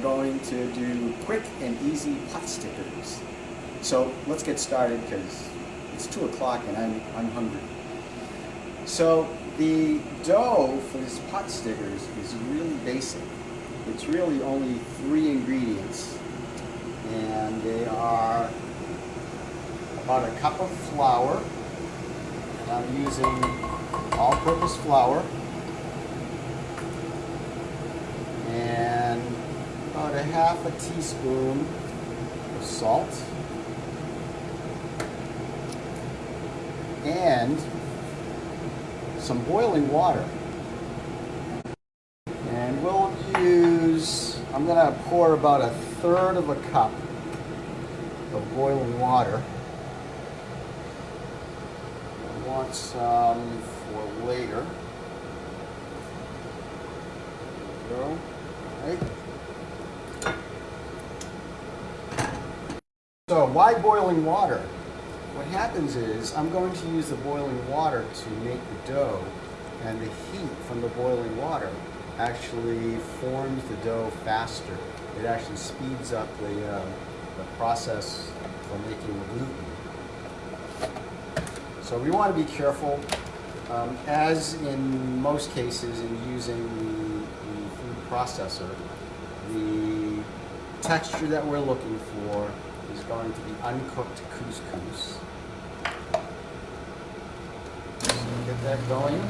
going to do quick and easy pot stickers. So let's get started because it's 2 o'clock and I'm, I'm hungry. So the dough for these pot stickers is really basic. It's really only three ingredients and they are about a cup of flour and I'm using all-purpose flour and about a half a teaspoon of salt and some boiling water. And we'll use, I'm going to pour about a third of a cup of boiling water. I want some for later. There we go. Right. So why boiling water? What happens is I'm going to use the boiling water to make the dough and the heat from the boiling water actually forms the dough faster. It actually speeds up the, uh, the process for making the gluten. So we want to be careful, um, as in most cases in using the, the food processor, the texture that we're looking for is going to be uncooked couscous. So get that going.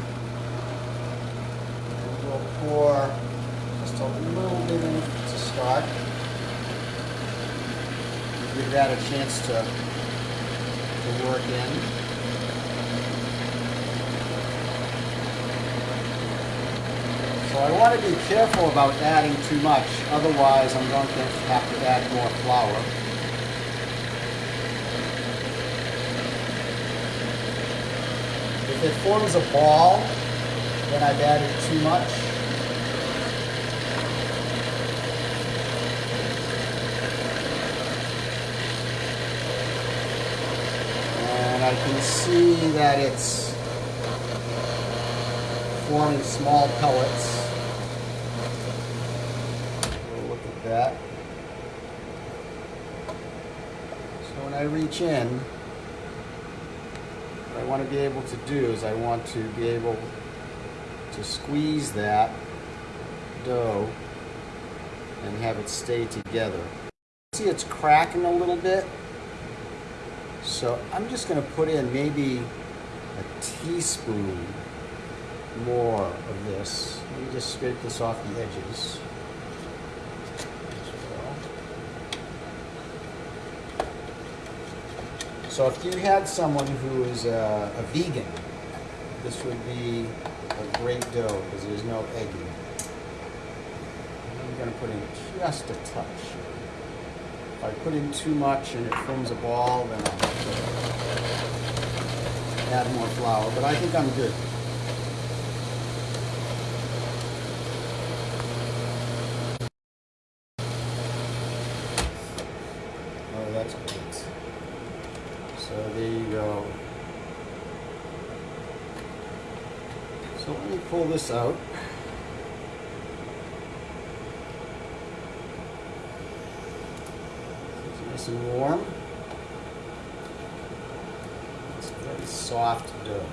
And we'll pour just a little bit in to start. Give that a chance to, to work in. So I want to be careful about adding too much, otherwise I'm going to have to add more flour. If it forms a ball, then I've added too much. And I can see that it's forming small pellets. We'll look at that. So when I reach in, want to be able to do is I want to be able to squeeze that dough and have it stay together. See it's cracking a little bit. So I'm just going to put in maybe a teaspoon more of this. Let me just scrape this off the edges. So if you had someone who is a, a vegan, this would be a great dough because there's no egg in it. I'm going to put in just a touch. If I put in too much and it forms a ball, then I'll add more flour. But I think I'm good. Oh, that's great. So there you go. So let me pull this out. It's nice and warm. It's very soft dough.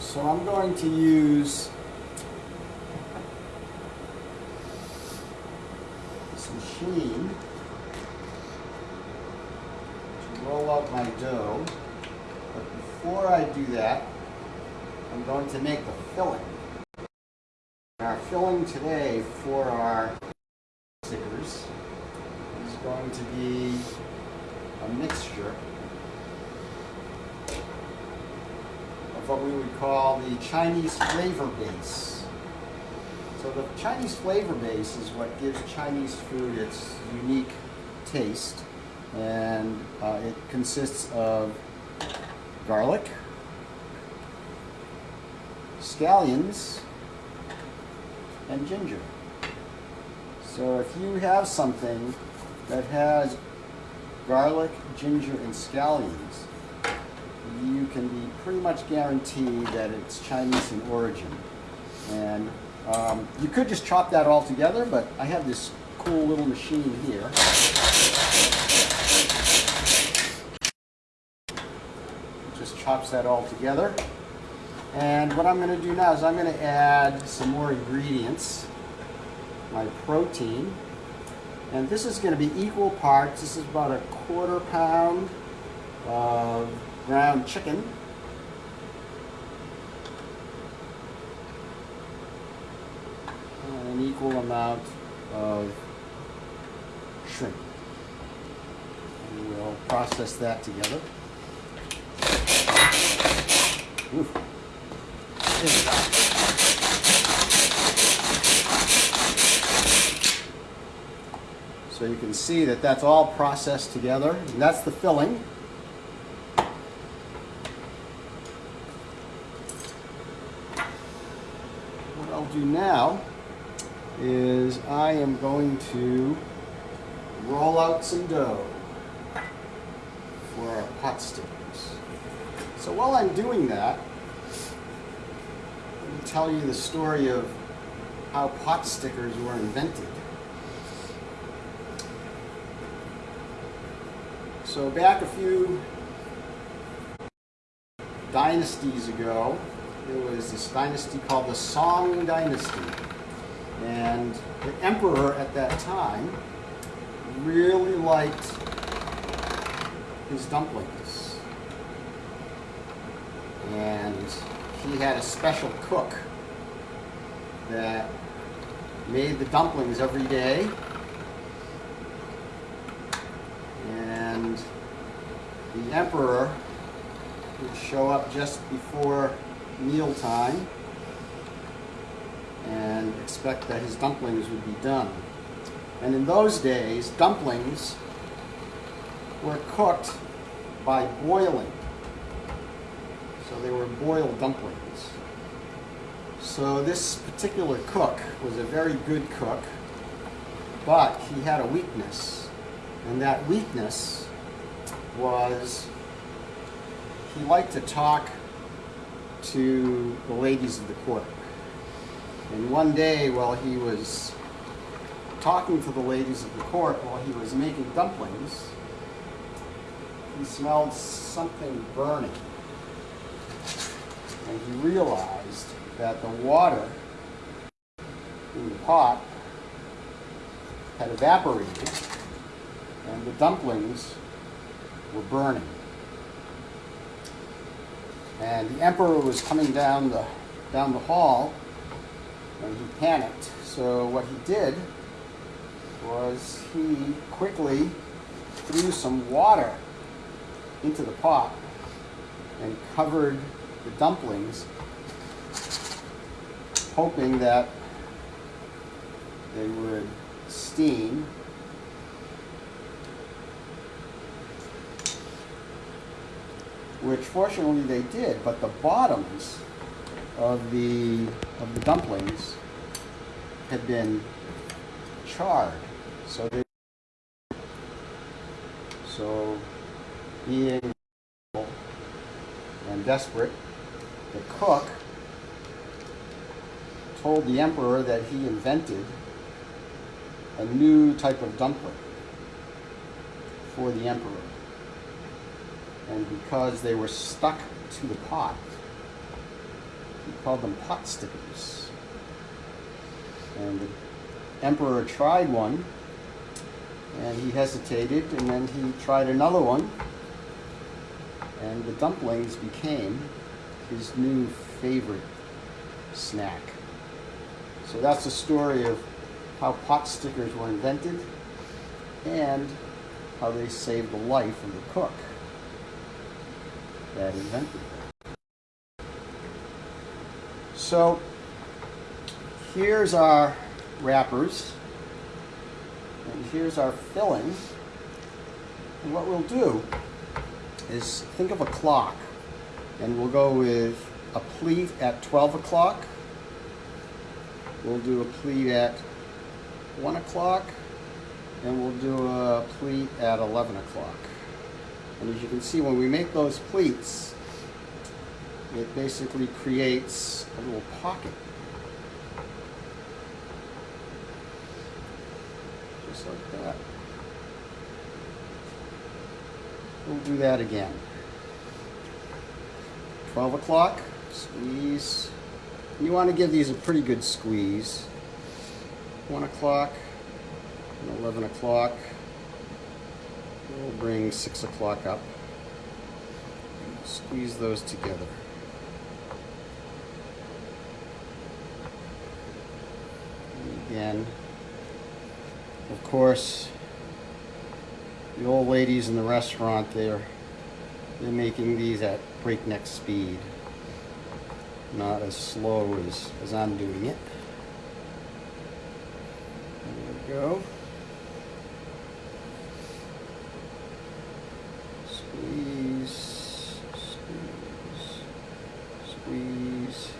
So I'm going to use some sheen to roll out my dough. But before I do that, I'm going to make the filling. Our filling today for our stickers is going to be a mixture of what we would call the Chinese flavor base. So the Chinese flavor base is what gives Chinese food its unique taste. And uh, it consists of garlic, scallions, and ginger. So if you have something that has garlic, ginger, and scallions, you can be pretty much guaranteed that it's Chinese in origin. And um, you could just chop that all together, but I have this cool little machine here. Just chops that all together. And what I'm going to do now is I'm going to add some more ingredients. My protein. And this is going to be equal parts. This is about a quarter pound of ground chicken. And an equal amount of shrimp. And we'll process that together. So you can see that that's all processed together. And that's the filling. What I'll do now is I am going to roll out some dough for our pot stickers. So while I'm doing that, let me tell you the story of how pot stickers were invented. So back a few dynasties ago, there was this dynasty called the Song Dynasty. And the emperor at that time really liked his dumplings. And he had a special cook that made the dumplings every day. And the emperor would show up just before mealtime and expect that his dumplings would be done. And in those days, dumplings were cooked by boiling. So they were boiled dumplings. So this particular cook was a very good cook, but he had a weakness. And that weakness was he liked to talk to the ladies of the court. And one day while he was talking to the ladies of the court while he was making dumplings, he smelled something burning. And he realized that the water in the pot had evaporated and the dumplings were burning. And the emperor was coming down the, down the hall and he panicked. So what he did was he quickly threw some water into the pot and covered the dumplings, hoping that they would steam which fortunately they did, but the bottoms of the of the dumplings had been charred. So they so being and desperate, the cook told the emperor that he invented a new type of dumpling for the emperor. And because they were stuck to the pot, he called them pot stickers. And the emperor tried one, and he hesitated, and then he tried another one, and the dumplings became his new favorite snack. So that's the story of how pot stickers were invented and how they saved the life of the cook that invented. So here's our wrappers and here's our filling. And what we'll do is think of a clock and we'll go with a pleat at 12 o'clock. We'll do a pleat at 1 o'clock and we'll do a pleat at 11 o'clock. And as you can see, when we make those pleats, it basically creates a little pocket. Just like that. We'll do that again. 12 o'clock, squeeze. You want to give these a pretty good squeeze. 1 o'clock 11 o'clock. We'll bring 6 o'clock up. Squeeze those together. Again, of course, the old ladies in the restaurant there, they're making these at breakneck speed, not as slow as, as I'm doing it. There we go. Squeeze, squeeze, squeeze.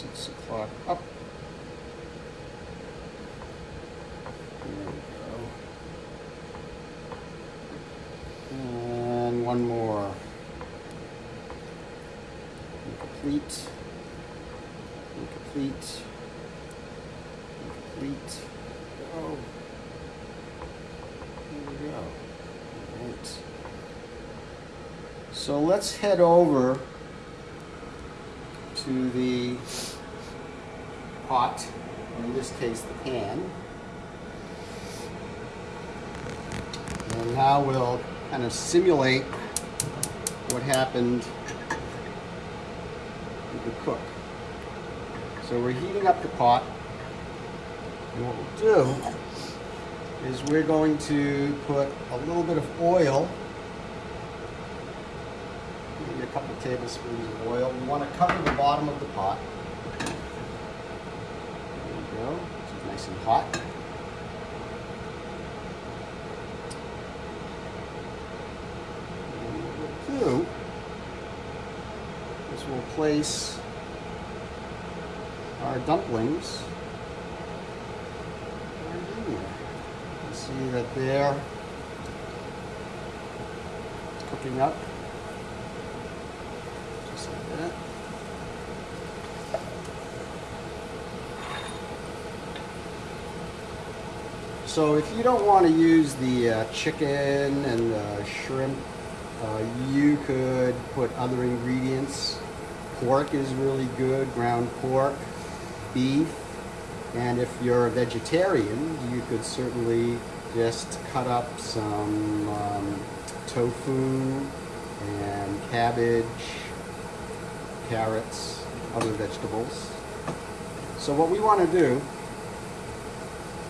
Six o'clock up. And one more. Complete. Complete. Complete. Go. There we go. All right. So let's head over to the pot, in this case the pan. And now we'll kind of simulate what happened with the cook. So we're heating up the pot. And what we'll do is we're going to put a little bit of oil, maybe a couple tablespoons of oil. We want to cover the bottom of the pot. There we go. It's nice and hot. And we'll do is we'll place our dumplings right in. You see that they're cooking up. Just like that. So if you don't want to use the uh, chicken and the shrimp, uh, you could put other ingredients. Pork is really good, ground pork, beef, and if you're a vegetarian, you could certainly just cut up some um, tofu and cabbage, carrots, other vegetables. So what we want to do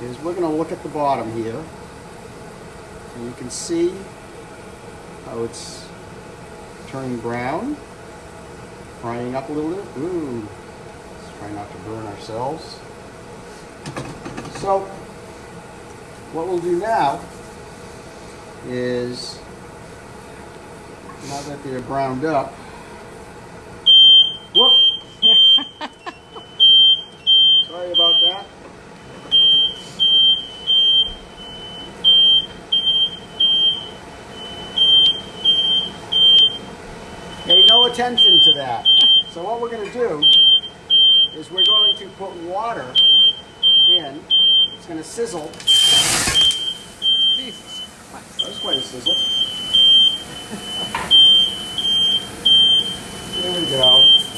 is we're going to look at the bottom here. And you can see how it's turning brown, frying up a little bit. Ooh, let's try not to burn ourselves. So, what we'll do now is, now that they're browned up, whoop! Sorry about that. Pay no attention to that. So what we're going to do is we're going to put water in. It's going to sizzle. Jesus, that was quite a sizzle. there we go.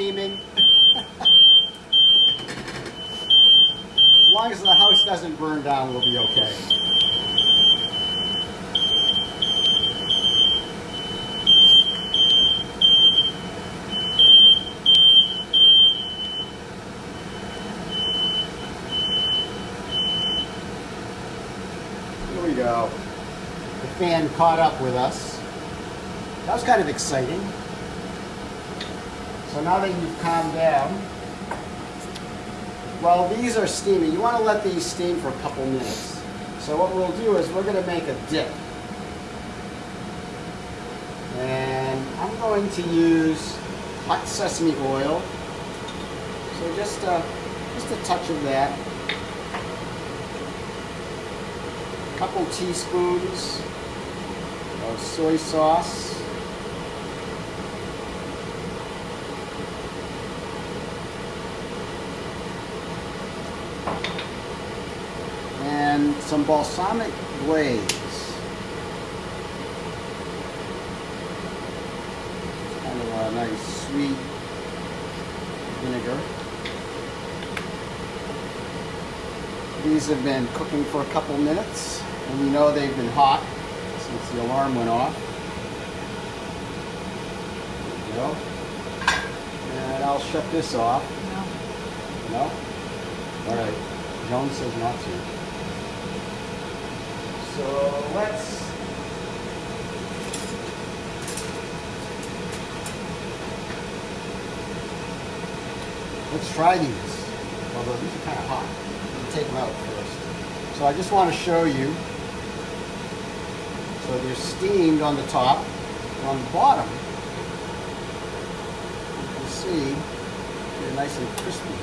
steaming. as long as the house doesn't burn down, we'll be okay. Here we go. The fan caught up with us. That was kind of exciting. So now that you've calmed down, well, these are steaming. You want to let these steam for a couple minutes. So what we'll do is we're going to make a dip. And I'm going to use hot sesame oil. So just a, just a touch of that. A couple teaspoons of soy sauce. And some balsamic glaze. Kind of a nice sweet vinegar. These have been cooking for a couple minutes, and you know they've been hot since the alarm went off. There we go. And I'll shut this off. No. No? All right. Joan says not to. So let's. Let's try these. Although these are kind of hot. We'll take them out first. So I just want to show you. So they're steamed on the top. On the bottom, you can see they're nice and crispy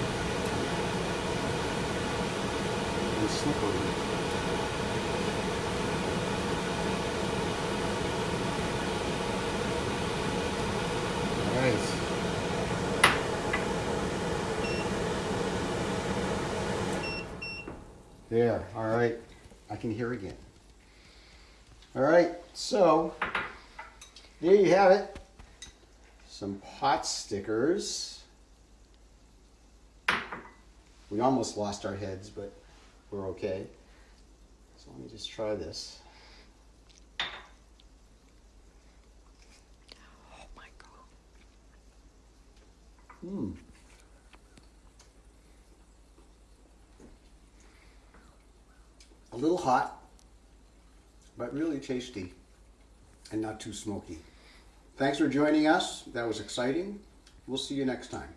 and slippery. All right. There, all right. I can hear again. All right, so there you have it. Some pot stickers. We almost lost our heads, but we're okay. So let me just try this. Oh my god. Hmm. A little hot, but really tasty and not too smoky. Thanks for joining us. That was exciting. We'll see you next time.